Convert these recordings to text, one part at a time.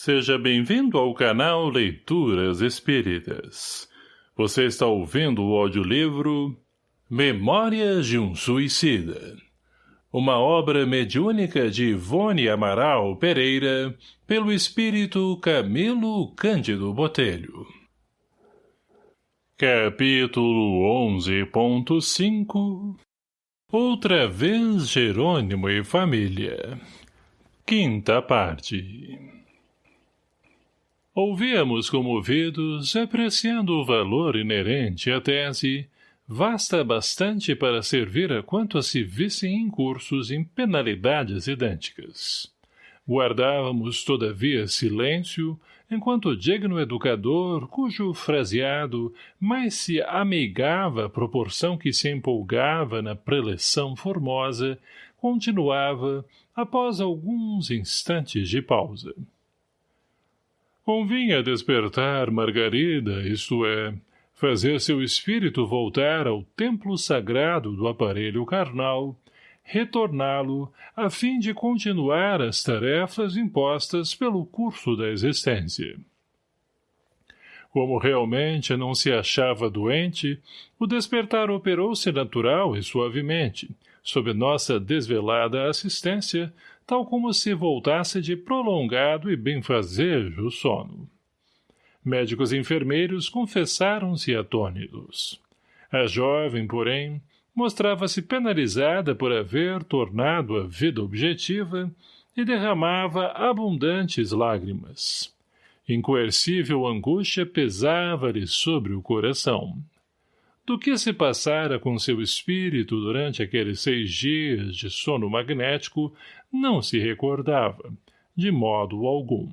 Seja bem-vindo ao canal Leituras Espíritas. Você está ouvindo o audiolivro Memórias de um Suicida. Uma obra mediúnica de Ivone Amaral Pereira, pelo espírito Camilo Cândido Botelho. Capítulo 11.5 Outra vez Jerônimo e Família Quinta parte Ouvíamos comovidos, apreciando o valor inerente à tese, vasta bastante para servir a quanto se vissem incursos em penalidades idênticas. Guardávamos, todavia, silêncio, enquanto o digno educador, cujo fraseado mais se ameigava à proporção que se empolgava na preleção formosa, continuava, após alguns instantes de pausa. Convinha despertar Margarida, isto é, fazer seu espírito voltar ao templo sagrado do aparelho carnal, retorná-lo a fim de continuar as tarefas impostas pelo curso da existência. Como realmente não se achava doente, o despertar operou-se natural e suavemente, sob nossa desvelada assistência, tal como se voltasse de prolongado e benfazejo sono. Médicos e enfermeiros confessaram-se atônitos. A jovem, porém, mostrava-se penalizada por haver tornado a vida objetiva e derramava abundantes lágrimas. Incoercível angústia pesava-lhe sobre o coração. Do que se passara com seu espírito durante aqueles seis dias de sono magnético, não se recordava, de modo algum.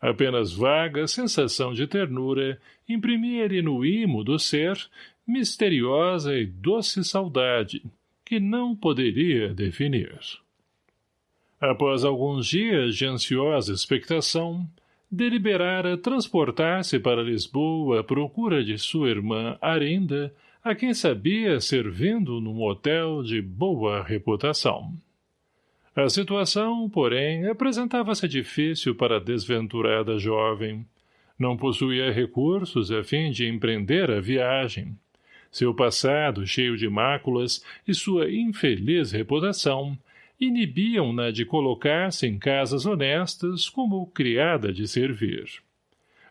Apenas vaga sensação de ternura imprimia-lhe no imo do ser misteriosa e doce saudade, que não poderia definir. Após alguns dias de ansiosa expectação, deliberara transportar-se para Lisboa à procura de sua irmã Arinda, a quem sabia servindo num hotel de boa reputação. A situação, porém, apresentava-se difícil para a desventurada jovem. Não possuía recursos a fim de empreender a viagem. Seu passado, cheio de máculas, e sua infeliz reputação, inibiam-na de colocar-se em casas honestas como criada de servir.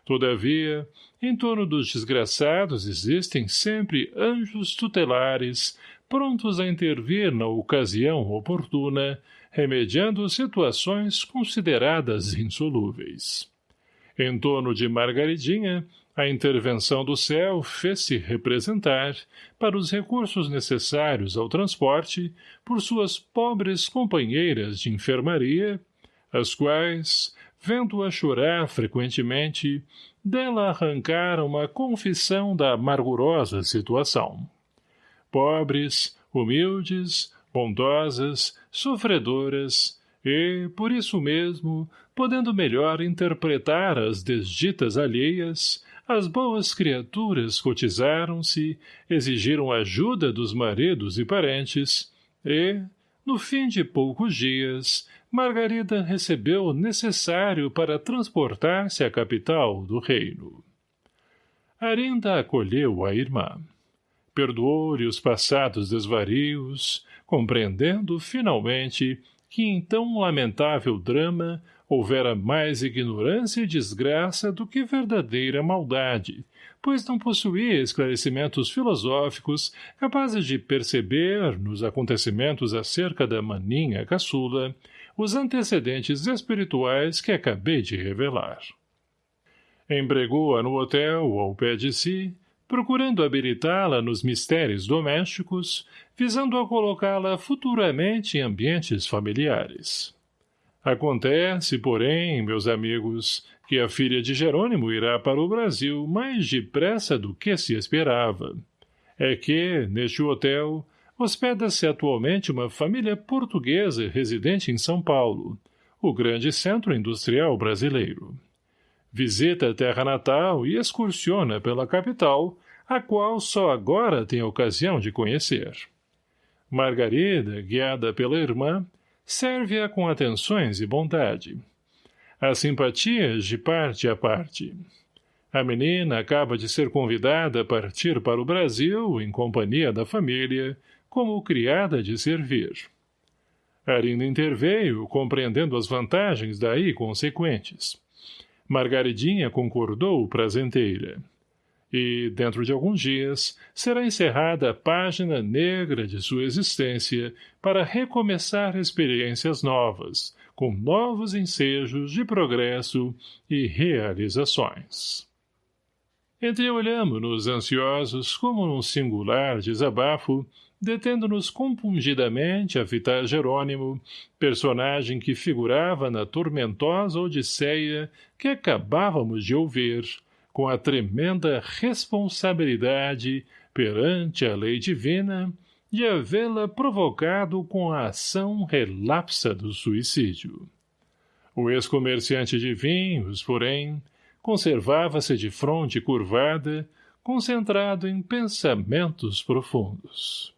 Todavia, em torno dos desgraçados existem sempre anjos tutelares, prontos a intervir na ocasião oportuna, remediando situações consideradas insolúveis. Em torno de Margaridinha, a intervenção do céu fez-se representar, para os recursos necessários ao transporte, por suas pobres companheiras de enfermaria, as quais, vendo-a chorar frequentemente, dela arrancaram uma confissão da amargurosa situação. Pobres, humildes, bondosas, sofredoras, e, por isso mesmo, podendo melhor interpretar as desditas alheias, as boas criaturas cotizaram-se, exigiram ajuda dos maridos e parentes, e, no fim de poucos dias, Margarida recebeu o necessário para transportar-se à capital do reino. Arinda acolheu a irmã. Perdoou-lhe os passados desvarios, compreendendo, finalmente, que em tão lamentável drama houvera mais ignorância e desgraça do que verdadeira maldade, pois não possuía esclarecimentos filosóficos capazes de perceber, nos acontecimentos acerca da maninha caçula, os antecedentes espirituais que acabei de revelar. Embregou-a no hotel, ao pé de si, procurando habilitá-la nos mistérios domésticos, visando a colocá-la futuramente em ambientes familiares. Acontece, porém, meus amigos, que a filha de Jerônimo irá para o Brasil mais depressa do que se esperava. É que, neste hotel, hospeda-se atualmente uma família portuguesa residente em São Paulo, o grande centro industrial brasileiro. Visita a terra natal e excursiona pela capital, a qual só agora tem ocasião de conhecer. Margarida, guiada pela irmã, serve-a com atenções e bondade. As simpatias de parte a parte. A menina acaba de ser convidada a partir para o Brasil, em companhia da família, como criada de servir. Arina interveio, compreendendo as vantagens daí consequentes. Margaridinha concordou prazenteira. E, dentro de alguns dias, será encerrada a página negra de sua existência para recomeçar experiências novas, com novos ensejos de progresso e realizações. Entreolhamo-nos ansiosos como num singular desabafo detendo-nos compungidamente a fitar Jerônimo, personagem que figurava na tormentosa odisseia que acabávamos de ouvir, com a tremenda responsabilidade perante a lei divina de havê-la provocado com a ação relapsa do suicídio. O ex-comerciante de vinhos, porém, conservava-se de fronte curvada, concentrado em pensamentos profundos.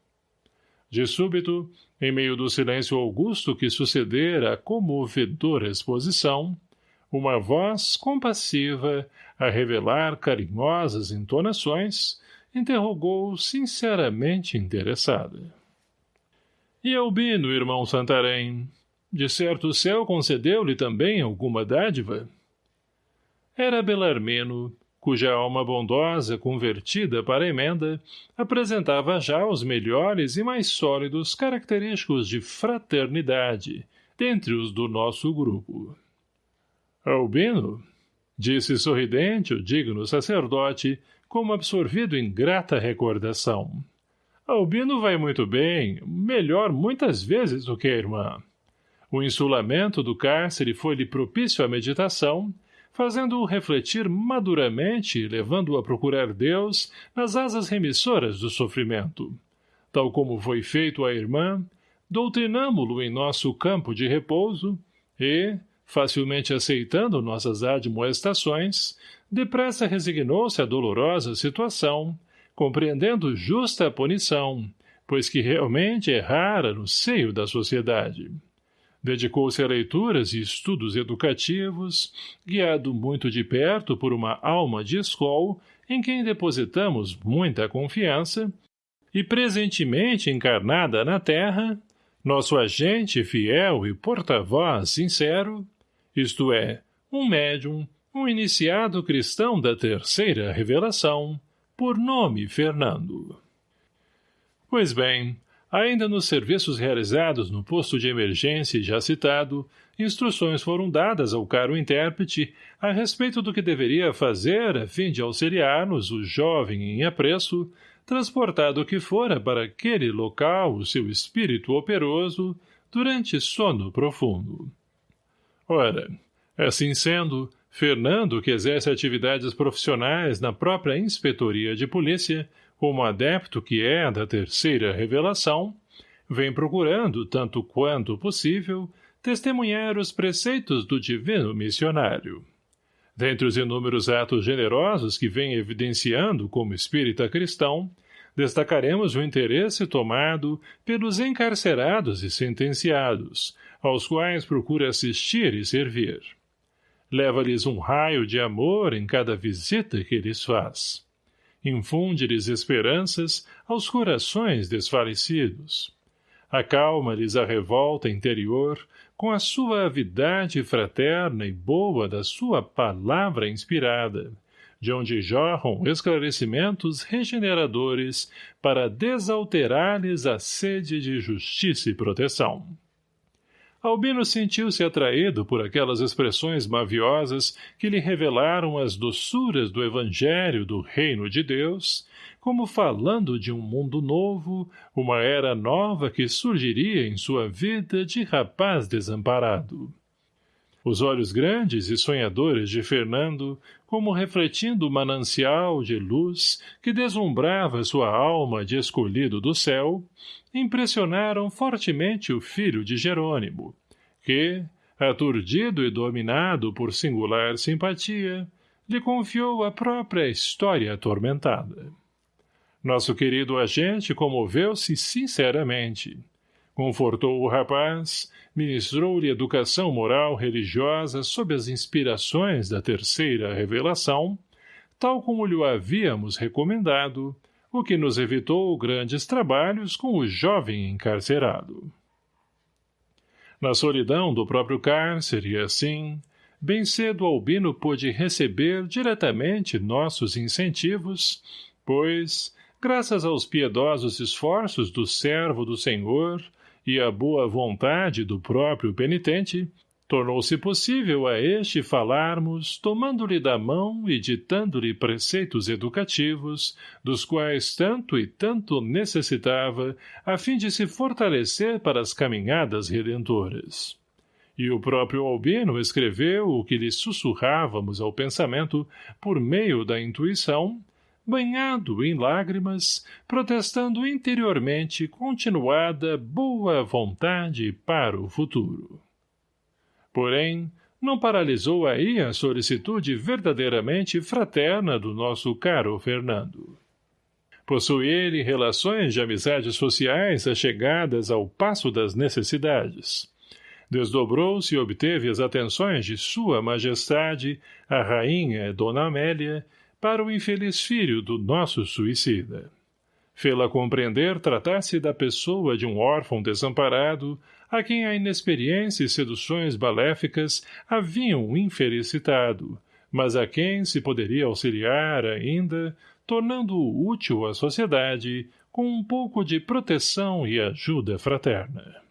De súbito, em meio do silêncio augusto que sucedera a comovedora exposição, uma voz compassiva, a revelar carinhosas entonações, interrogou sinceramente interessada. E Albino, irmão Santarém, de certo o céu concedeu-lhe também alguma dádiva? Era Belarmino, cuja alma bondosa, convertida para emenda, apresentava já os melhores e mais sólidos característicos de fraternidade, dentre os do nosso grupo. Albino, disse sorridente o digno sacerdote, como absorvido em grata recordação. Albino vai muito bem, melhor muitas vezes do que a irmã. O insulamento do cárcere foi-lhe propício à meditação, fazendo-o refletir maduramente e levando-o a procurar Deus nas asas remissoras do sofrimento. Tal como foi feito à irmã, doutrinamo-lo em nosso campo de repouso e, facilmente aceitando nossas admoestações, depressa resignou-se à dolorosa situação, compreendendo justa a punição, pois que realmente errara no seio da sociedade. Dedicou-se a leituras e estudos educativos, guiado muito de perto por uma alma de escol em quem depositamos muita confiança, e presentemente encarnada na terra, nosso agente fiel e porta-voz sincero, isto é, um médium, um iniciado cristão da terceira revelação, por nome Fernando. Pois bem, Ainda nos serviços realizados no posto de emergência já citado, instruções foram dadas ao caro intérprete a respeito do que deveria fazer a fim de auxiliar-nos o jovem em apreço, transportado que fora para aquele local o seu espírito operoso durante sono profundo. Ora, assim sendo, Fernando, que exerce atividades profissionais na própria inspetoria de polícia, como adepto que é da terceira revelação, vem procurando, tanto quanto possível, testemunhar os preceitos do divino missionário. Dentre os inúmeros atos generosos que vem evidenciando como espírita cristão, destacaremos o interesse tomado pelos encarcerados e sentenciados, aos quais procura assistir e servir. Leva-lhes um raio de amor em cada visita que lhes faz infunde-lhes esperanças aos corações desfalecidos. Acalma-lhes a revolta interior com a suavidade fraterna e boa da sua palavra inspirada, de onde jorram esclarecimentos regeneradores para desalterar-lhes a sede de justiça e proteção. Albino sentiu-se atraído por aquelas expressões maviosas que lhe revelaram as doçuras do evangelho do reino de Deus, como falando de um mundo novo, uma era nova que surgiria em sua vida de rapaz desamparado. Os olhos grandes e sonhadores de Fernando, como refletindo o manancial de luz que deslumbrava sua alma de escolhido do céu, impressionaram fortemente o filho de Jerônimo, que, aturdido e dominado por singular simpatia, lhe confiou a própria história atormentada. Nosso querido agente comoveu-se sinceramente. Confortou o rapaz, ministrou-lhe educação moral religiosa sob as inspirações da terceira revelação, tal como lhe havíamos recomendado, o que nos evitou grandes trabalhos com o jovem encarcerado. Na solidão do próprio cárcere, assim, bem cedo Albino pôde receber diretamente nossos incentivos, pois, graças aos piedosos esforços do servo do Senhor e à boa vontade do próprio penitente, tornou-se possível a este falarmos, tomando-lhe da mão e ditando-lhe preceitos educativos, dos quais tanto e tanto necessitava, a fim de se fortalecer para as caminhadas redentoras. E o próprio Albino escreveu o que lhe sussurrávamos ao pensamento por meio da intuição, banhado em lágrimas, protestando interiormente continuada boa vontade para o futuro. Porém, não paralisou aí a solicitude verdadeiramente fraterna do nosso caro Fernando. Possui ele relações de amizades sociais achegadas ao passo das necessidades desdobrou-se e obteve as atenções de sua majestade, a rainha Dona Amélia, para o infeliz filho do nosso suicida. Fê-la compreender tratar-se da pessoa de um órfão desamparado, a quem a inexperiência e seduções baléficas haviam infelicitado, mas a quem se poderia auxiliar ainda, tornando-o útil à sociedade, com um pouco de proteção e ajuda fraterna.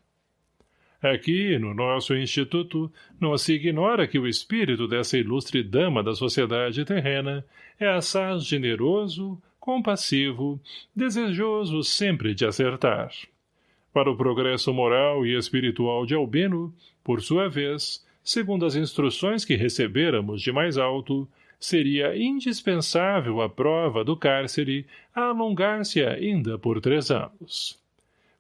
Aqui, no nosso instituto, não se ignora que o espírito dessa ilustre dama da sociedade terrena é assaz generoso, compassivo, desejoso sempre de acertar. Para o progresso moral e espiritual de Albino, por sua vez, segundo as instruções que recebêramos de mais alto, seria indispensável a prova do cárcere alongar-se ainda por três anos.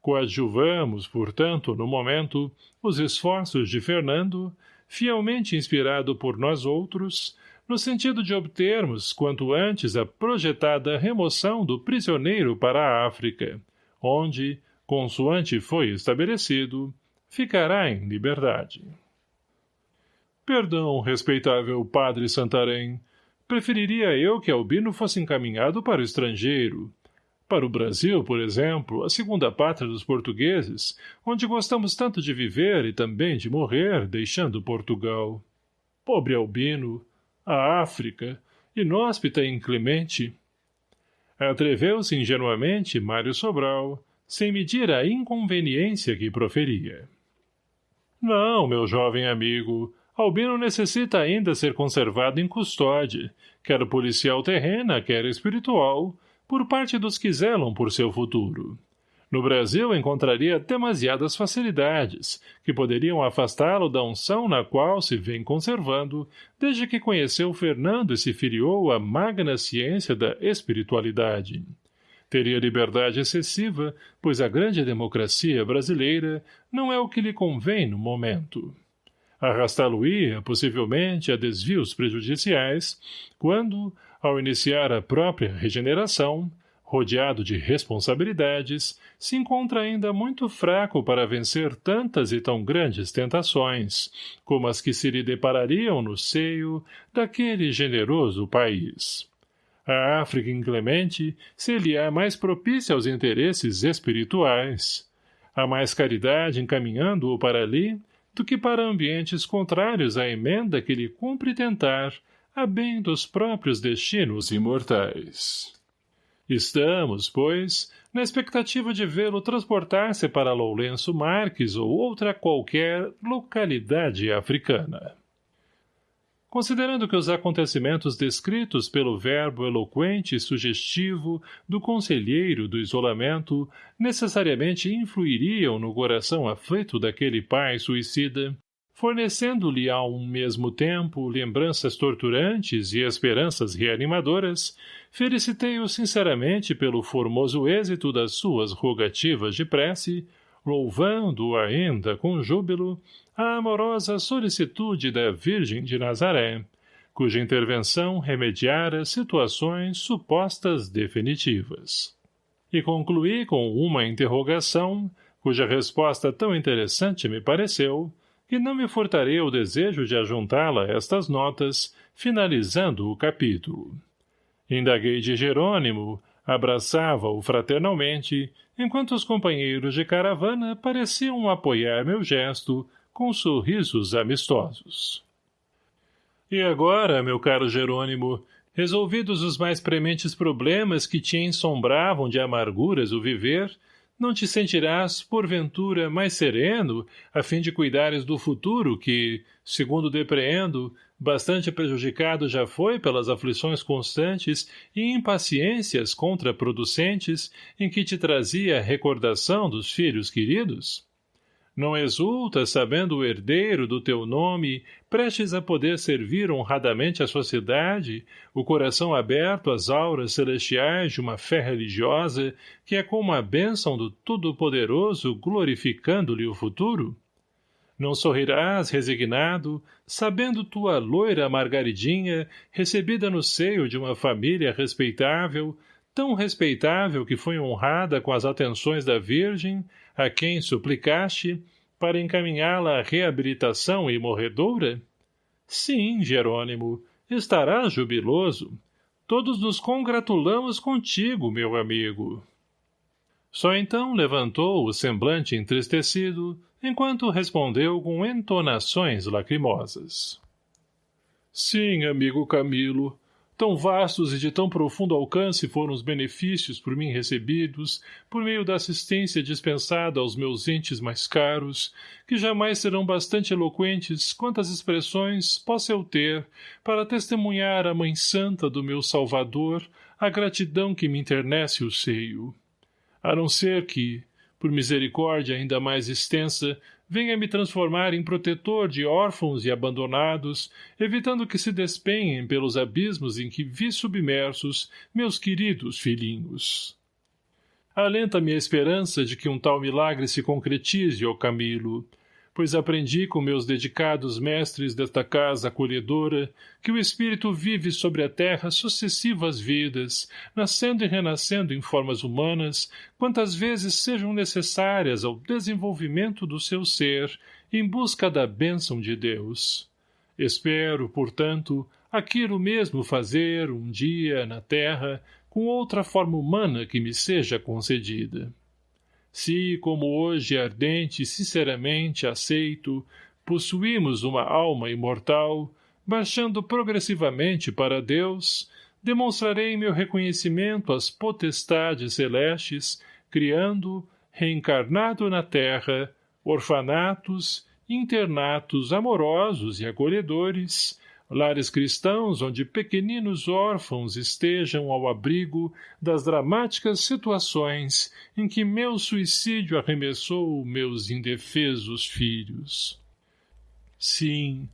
Coadjuvamos, portanto, no momento, os esforços de Fernando, fielmente inspirado por nós outros, no sentido de obtermos, quanto antes, a projetada remoção do prisioneiro para a África, onde, consoante foi estabelecido, ficará em liberdade. Perdão, respeitável padre Santarém, preferiria eu que Albino fosse encaminhado para o estrangeiro, para o Brasil, por exemplo, a segunda pátria dos portugueses, onde gostamos tanto de viver e também de morrer, deixando Portugal. Pobre Albino, a África, inóspita e inclemente. Atreveu-se ingenuamente Mário Sobral, sem medir a inconveniência que proferia. Não, meu jovem amigo, Albino necessita ainda ser conservado em custódia, quer policial terrena, quer espiritual, por parte dos que zelam por seu futuro. No Brasil encontraria demasiadas facilidades, que poderiam afastá-lo da unção na qual se vem conservando, desde que conheceu Fernando e se filiou à magna ciência da espiritualidade. Teria liberdade excessiva, pois a grande democracia brasileira não é o que lhe convém no momento. Arrastá-lo-ia, possivelmente, a desvios prejudiciais, quando, ao iniciar a própria regeneração, rodeado de responsabilidades, se encontra ainda muito fraco para vencer tantas e tão grandes tentações, como as que se lhe deparariam no seio daquele generoso país. A África inclemente seria mais propícia aos interesses espirituais. Há mais caridade encaminhando-o para ali do que para ambientes contrários à emenda que lhe cumpre tentar a bem dos próprios destinos imortais. Estamos, pois, na expectativa de vê-lo transportar-se para Lourenço Marques ou outra qualquer localidade africana. Considerando que os acontecimentos descritos pelo verbo eloquente e sugestivo do conselheiro do isolamento necessariamente influiriam no coração aflito daquele pai suicida, fornecendo-lhe ao mesmo tempo lembranças torturantes e esperanças reanimadoras, felicitei-o sinceramente pelo formoso êxito das suas rogativas de prece, louvando ainda com júbilo a amorosa solicitude da Virgem de Nazaré, cuja intervenção remediara situações supostas definitivas. E concluí com uma interrogação cuja resposta tão interessante me pareceu, que não me furtarei o desejo de ajuntá-la a estas notas, finalizando o capítulo. Indaguei de Jerônimo, abraçava-o fraternalmente, enquanto os companheiros de caravana pareciam apoiar meu gesto com sorrisos amistosos. E agora, meu caro Jerônimo, resolvidos os mais prementes problemas que te ensombravam de amarguras o viver, não te sentirás, porventura, mais sereno, a fim de cuidares do futuro que, segundo depreendo, bastante prejudicado já foi pelas aflições constantes e impaciências contraproducentes em que te trazia a recordação dos filhos queridos? Não exultas sabendo o herdeiro do teu nome, prestes a poder servir honradamente a sociedade, o coração aberto às auras celestiais de uma fé religiosa, que é como a bênção do Todo-Poderoso glorificando-lhe o futuro? Não sorrirás, resignado, sabendo tua loira Margaridinha, recebida no seio de uma família respeitável, tão respeitável que foi honrada com as atenções da Virgem, a quem suplicaste, para encaminhá-la à reabilitação e morredoura? Sim, Jerônimo, estarás jubiloso. Todos nos congratulamos contigo, meu amigo. Só então levantou o semblante entristecido, enquanto respondeu com entonações lacrimosas. Sim, amigo Camilo, Tão vastos e de tão profundo alcance foram os benefícios por mim recebidos, por meio da assistência dispensada aos meus entes mais caros, que jamais serão bastante eloquentes quantas expressões possa eu ter para testemunhar à Mãe Santa do meu Salvador a gratidão que me internece o seio. A não ser que, por misericórdia ainda mais extensa, venha me transformar em protetor de órfãos e abandonados, evitando que se despenhem pelos abismos em que vi submersos meus queridos filhinhos. Alenta-me a esperança de que um tal milagre se concretize, ó Camilo, pois aprendi com meus dedicados mestres desta casa acolhedora que o espírito vive sobre a terra sucessivas vidas, nascendo e renascendo em formas humanas, quantas vezes sejam necessárias ao desenvolvimento do seu ser, em busca da bênção de Deus. Espero, portanto, aquilo mesmo fazer, um dia, na terra, com outra forma humana que me seja concedida. Se, como hoje ardente e sinceramente aceito, possuímos uma alma imortal, baixando progressivamente para Deus, demonstrarei meu reconhecimento às potestades celestes, criando, reencarnado na terra, orfanatos, internatos amorosos e acolhedores, lares cristãos onde pequeninos órfãos estejam ao abrigo das dramáticas situações em que meu suicídio arremessou meus indefesos filhos. Sim,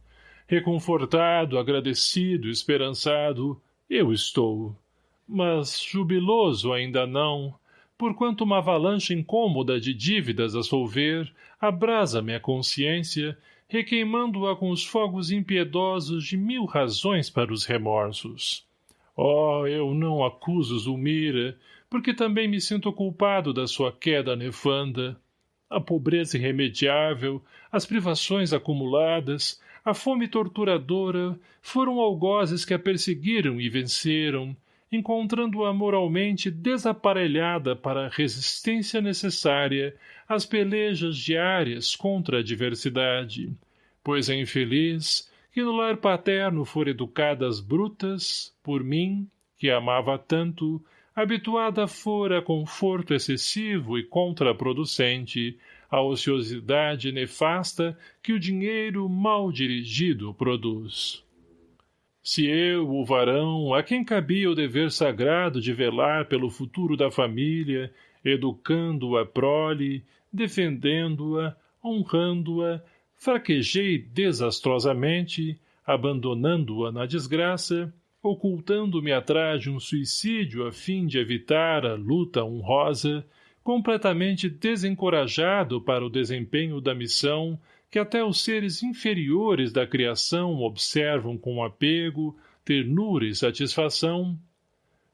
reconfortado, agradecido, esperançado, eu estou. Mas jubiloso ainda não, porquanto uma avalanche incômoda de dívidas a solver abrasa-me a consciência requeimando-a com os fogos impiedosos de mil razões para os remorsos. Oh, eu não acuso Zulmira, porque também me sinto culpado da sua queda nefanda. A pobreza irremediável, as privações acumuladas, a fome torturadora foram algozes que a perseguiram e venceram, encontrando-a moralmente desaparelhada para a resistência necessária às pelejas diárias contra a adversidade, pois a infeliz, que no lar paterno for educada às brutas, por mim, que amava tanto, habituada fora a conforto excessivo e contraproducente, a ociosidade nefasta que o dinheiro mal dirigido produz. Se eu, o varão, a quem cabia o dever sagrado de velar pelo futuro da família, educando a prole, defendendo-a, honrando-a, fraquejei desastrosamente, abandonando-a na desgraça, ocultando-me atrás de um suicídio a fim de evitar a luta honrosa, completamente desencorajado para o desempenho da missão que até os seres inferiores da criação observam com apego, ternura e satisfação,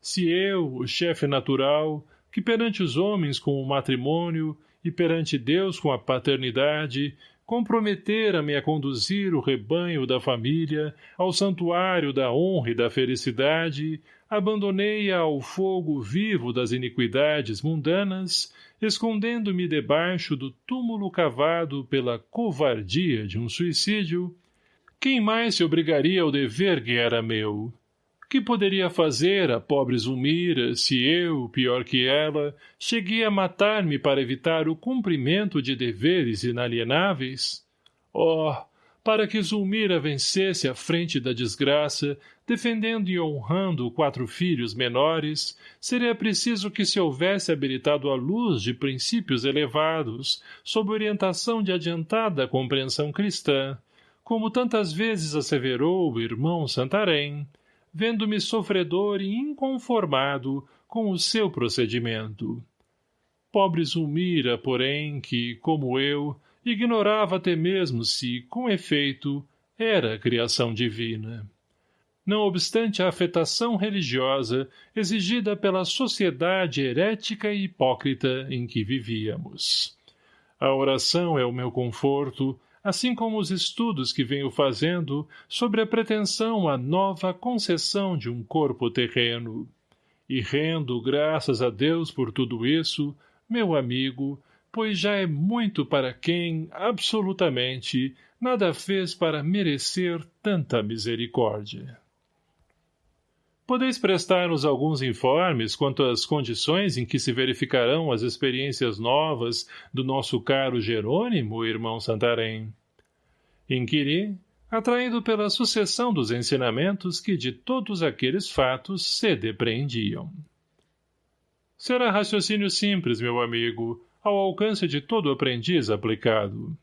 se eu, o chefe natural, que perante os homens com o matrimônio, e perante Deus com a paternidade, comprometera-me a conduzir o rebanho da família ao santuário da honra e da felicidade, abandonei-a ao fogo vivo das iniquidades mundanas, escondendo-me debaixo do túmulo cavado pela covardia de um suicídio, quem mais se obrigaria ao dever que era meu? Que poderia fazer a pobre Zulmira se eu, pior que ela, cheguei a matar-me para evitar o cumprimento de deveres inalienáveis? Oh, para que Zulmira vencesse à frente da desgraça, defendendo e honrando quatro filhos menores, seria preciso que se houvesse habilitado a luz de princípios elevados, sob orientação de adiantada compreensão cristã, como tantas vezes asseverou o irmão Santarém, vendo-me sofredor e inconformado com o seu procedimento. Pobre Zulmira, porém, que, como eu, ignorava até mesmo se, com efeito, era criação divina. Não obstante a afetação religiosa exigida pela sociedade herética e hipócrita em que vivíamos. A oração é o meu conforto, assim como os estudos que venho fazendo sobre a pretensão à nova concessão de um corpo terreno. E rendo graças a Deus por tudo isso, meu amigo, pois já é muito para quem, absolutamente, nada fez para merecer tanta misericórdia. Podeis prestar-nos alguns informes quanto às condições em que se verificarão as experiências novas do nosso caro Jerônimo, irmão Santarém? Inquiri, atraído pela sucessão dos ensinamentos que de todos aqueles fatos se depreendiam. Será raciocínio simples, meu amigo, ao alcance de todo aprendiz aplicado.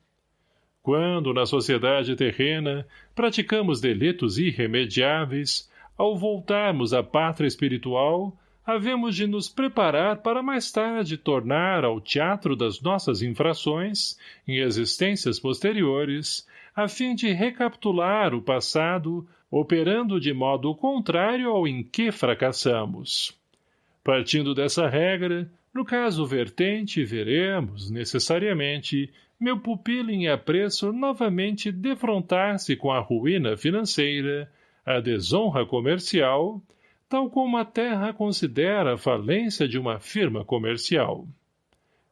Quando, na sociedade terrena, praticamos delitos irremediáveis, ao voltarmos à pátria espiritual, havemos de nos preparar para mais tarde tornar ao teatro das nossas infrações, em existências posteriores, a fim de recapitular o passado, operando de modo contrário ao em que fracassamos. Partindo dessa regra, no caso vertente, veremos, necessariamente, meu pupilo em apreço novamente defrontar-se com a ruína financeira, a desonra comercial, tal como a terra considera a falência de uma firma comercial.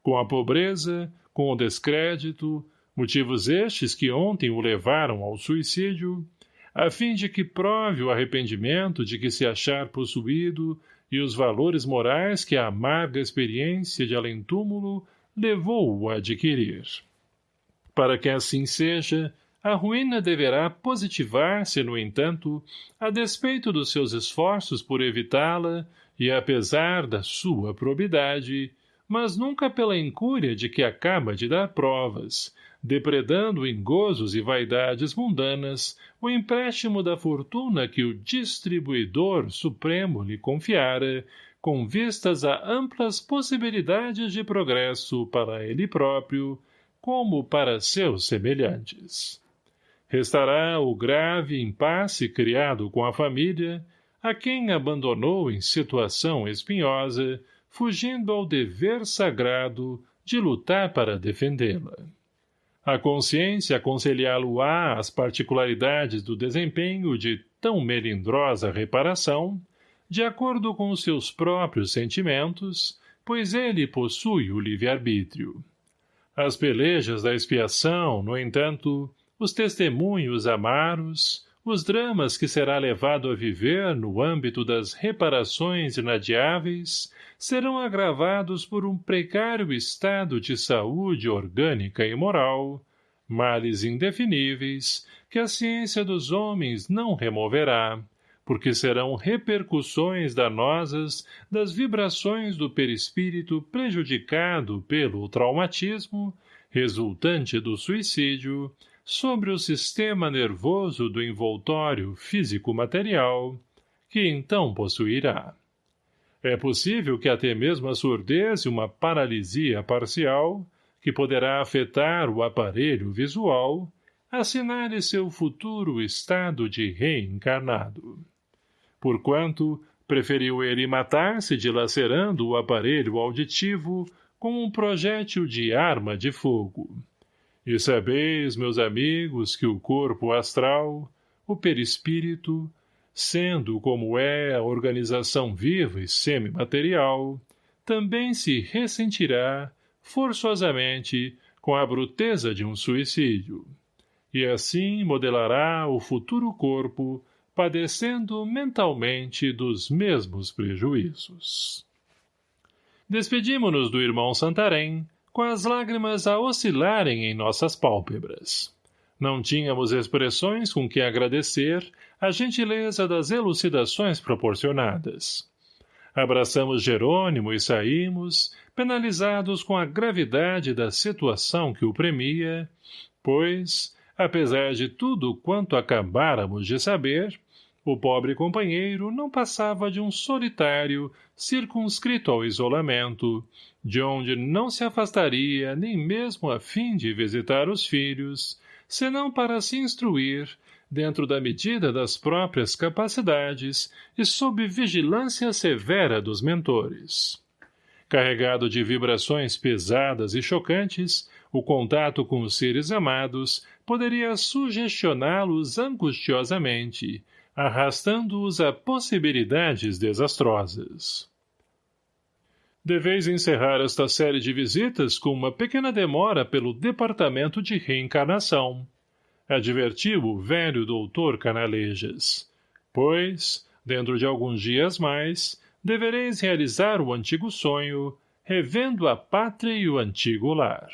Com a pobreza, com o descrédito, motivos estes que ontem o levaram ao suicídio, a fim de que prove o arrependimento de que se achar possuído e os valores morais que a amarga experiência de além-túmulo levou-o a adquirir. Para que assim seja, a ruína deverá positivar-se, no entanto, a despeito dos seus esforços por evitá-la e apesar da sua probidade, mas nunca pela incúria de que acaba de dar provas, depredando em gozos e vaidades mundanas o empréstimo da fortuna que o distribuidor supremo lhe confiara, com vistas a amplas possibilidades de progresso para ele próprio, como para seus semelhantes. Restará o grave impasse criado com a família, a quem abandonou em situação espinhosa, fugindo ao dever sagrado de lutar para defendê-la. A consciência aconselhá-lo-á as particularidades do desempenho de tão melindrosa reparação, de acordo com os seus próprios sentimentos, pois ele possui o livre-arbítrio. As pelejas da expiação, no entanto, os testemunhos amaros, os dramas que será levado a viver no âmbito das reparações inadiáveis serão agravados por um precário estado de saúde orgânica e moral, males indefiníveis que a ciência dos homens não removerá, porque serão repercussões danosas das vibrações do perispírito prejudicado pelo traumatismo, resultante do suicídio, sobre o sistema nervoso do envoltório físico-material, que então possuirá. É possível que até mesmo a surdez e uma paralisia parcial, que poderá afetar o aparelho visual, assinale seu futuro estado de reencarnado. Porquanto, preferiu ele matar-se dilacerando o aparelho auditivo, como um projétil de arma de fogo. E sabeis, meus amigos, que o corpo astral, o perispírito, sendo como é a organização viva e semimaterial, também se ressentirá, forçosamente, com a bruteza de um suicídio. E assim modelará o futuro corpo, padecendo mentalmente dos mesmos prejuízos. Despedimo-nos do irmão Santarém, com as lágrimas a oscilarem em nossas pálpebras. Não tínhamos expressões com que agradecer a gentileza das elucidações proporcionadas. Abraçamos Jerônimo e saímos, penalizados com a gravidade da situação que o premia, pois, apesar de tudo quanto acabáramos de saber, o pobre companheiro não passava de um solitário, circunscrito ao isolamento, de onde não se afastaria nem mesmo a fim de visitar os filhos, senão para se instruir, dentro da medida das próprias capacidades e sob vigilância severa dos mentores. Carregado de vibrações pesadas e chocantes, o contato com os seres amados poderia sugestioná-los angustiosamente, arrastando-os a possibilidades desastrosas. Deveis encerrar esta série de visitas com uma pequena demora pelo Departamento de Reencarnação. Advertiu o velho doutor Canalejas. Pois, dentro de alguns dias mais, devereis realizar o antigo sonho, revendo a pátria e o antigo lar.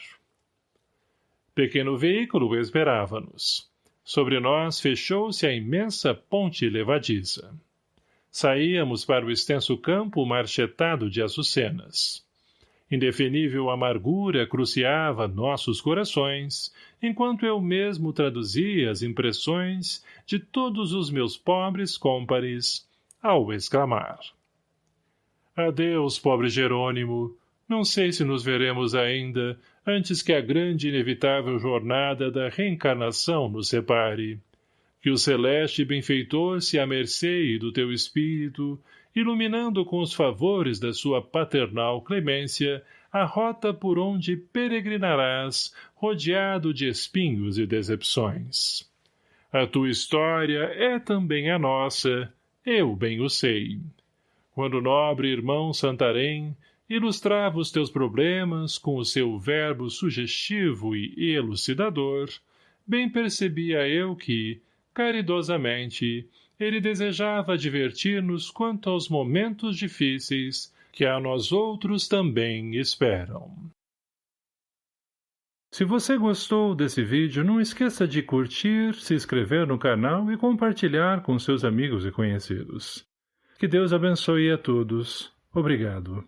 Pequeno veículo esperava-nos. Sobre nós fechou-se a imensa ponte levadiça. Saíamos para o extenso campo marchetado de açucenas. Indefinível amargura cruciava nossos corações, enquanto eu mesmo traduzia as impressões de todos os meus pobres cômpares, ao exclamar. Adeus, pobre Jerônimo, não sei se nos veremos ainda, antes que a grande e inevitável jornada da reencarnação nos separe. Que o celeste benfeitor se amerceie do teu espírito, iluminando com os favores da sua paternal clemência a rota por onde peregrinarás, rodeado de espinhos e decepções. A tua história é também a nossa, eu bem o sei. Quando o nobre irmão Santarém ilustrava os teus problemas com o seu verbo sugestivo e elucidador, bem percebia eu que, caridosamente, ele desejava divertir-nos quanto aos momentos difíceis que a nós outros também esperam. Se você gostou desse vídeo, não esqueça de curtir, se inscrever no canal e compartilhar com seus amigos e conhecidos. Que Deus abençoe a todos. Obrigado.